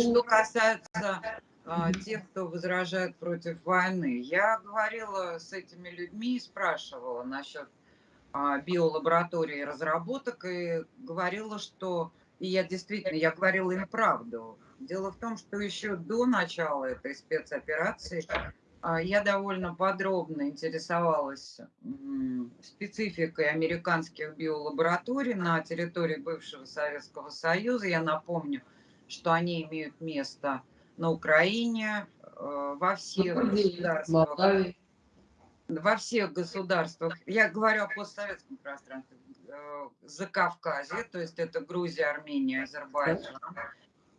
что касается а, тех, кто возражает против войны, я говорила с этими людьми и спрашивала насчет а, биолаборатории разработок и говорила, что, и я действительно, я говорила им правду. Дело в том, что еще до начала этой спецоперации а, я довольно подробно интересовалась спецификой американских биолабораторий на территории бывшего Советского Союза. Я напомню, что они имеют место на Украине, э, во всех государствах. Во всех государствах. Я говорю о постсоветском пространстве. Э, за Кавказе, то есть это Грузия, Армения, Азербайджан.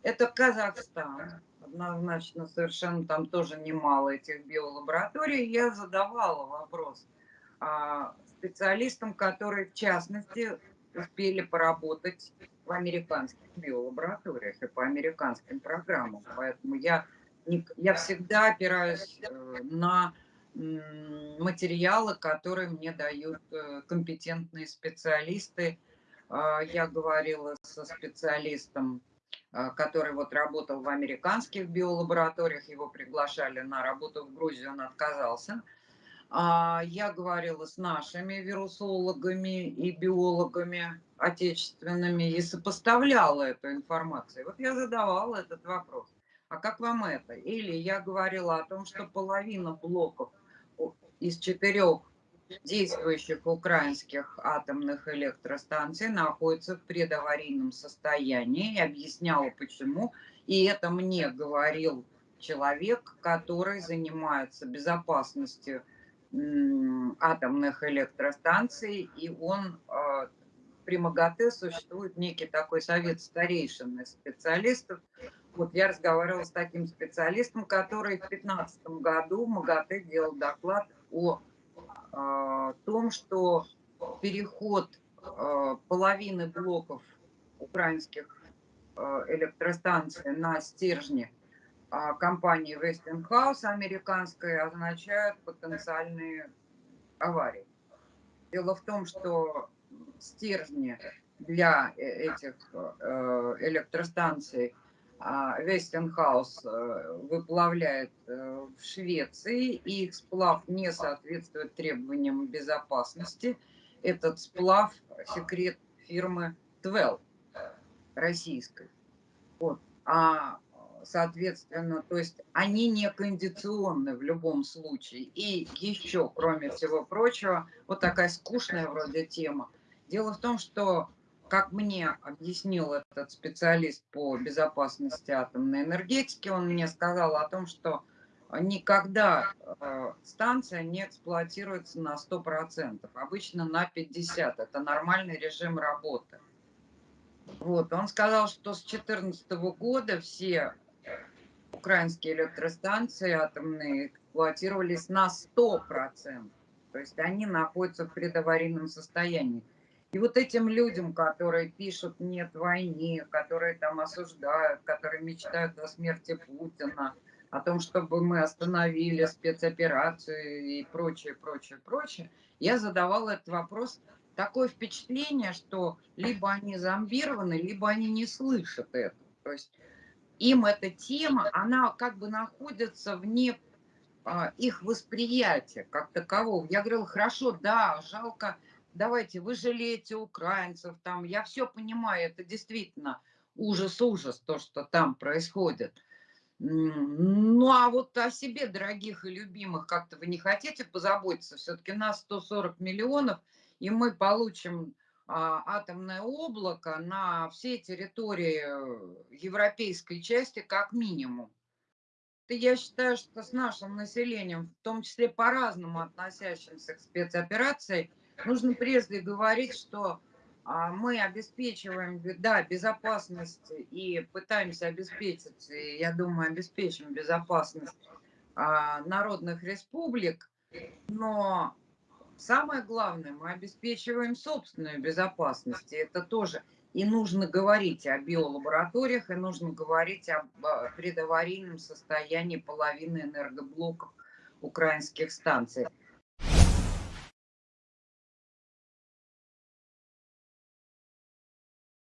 Это Казахстан, однозначно совершенно там тоже немало этих биолабораторий. Я задавала вопрос а, специалистам, которые в частности успели поработать в американских биолабораториях и по американским программам. Поэтому я, я всегда опираюсь э, на материалы, которые мне дают э, компетентные специалисты. А, я говорила со специалистом а, который вот работал в американских биолабораториях, его приглашали на работу в Грузию, он отказался. А, я говорила с нашими вирусологами и биологами отечественными и сопоставляла эту информацию. Вот я задавала этот вопрос. А как вам это? Или я говорила о том, что половина блоков из четырех действующих украинских атомных электростанций находится в предаварийном состоянии. И объясняла, почему. И это мне говорил человек, который занимается безопасностью атомных электростанций, и он э, при МАГАТЭ существует некий такой совет старейшин специалистов. Вот я разговаривала с таким специалистом, который в 2015 году в МАГАТЭ делал доклад о а, том, что переход а, половины блоков украинских а, электростанций на стержни компании Westinghouse американской означает потенциальные аварии. Дело в том, что стержни для э, этих электростанций Вестенхаус э, выплавляет э, в Швеции, и их сплав не соответствует требованиям безопасности. Этот сплав – секрет фирмы Твел российской. Вот. А, соответственно, то есть они не кондиционны в любом случае. И еще, кроме всего прочего, вот такая скучная вроде тема. Дело в том, что как мне объяснил этот специалист по безопасности атомной энергетики, он мне сказал о том, что никогда э, станция не эксплуатируется на 100%, обычно на 50%. Это нормальный режим работы. Вот, он сказал, что с 2014 года все украинские электростанции атомные эксплуатировались на 100%. То есть они находятся в предаварийном состоянии. И вот этим людям, которые пишут «нет войне», которые там осуждают, которые мечтают о смерти Путина, о том, чтобы мы остановили спецоперацию и прочее, прочее, прочее, я задавала этот вопрос. Такое впечатление, что либо они зомбированы, либо они не слышат это. То есть им эта тема, она как бы находится вне а, их восприятия как такового. Я говорила, хорошо, да, жалко, давайте, вы жалеете украинцев, там, я все понимаю, это действительно ужас-ужас, то, что там происходит. Ну, а вот о себе, дорогих и любимых, как-то вы не хотите позаботиться? Все-таки нас 140 миллионов, и мы получим атомное облако на всей территории европейской части как минимум. Я считаю, что с нашим населением, в том числе по-разному относящимся к спецоперации, нужно прежде говорить, что а, мы обеспечиваем, да, безопасность и пытаемся обеспечить, я думаю, обеспечим безопасность а, народных республик, но самое главное, мы обеспечиваем собственную безопасность, и это тоже. И нужно говорить о биолабораториях, и нужно говорить о предаварийном состоянии половины энергоблоков украинских станций.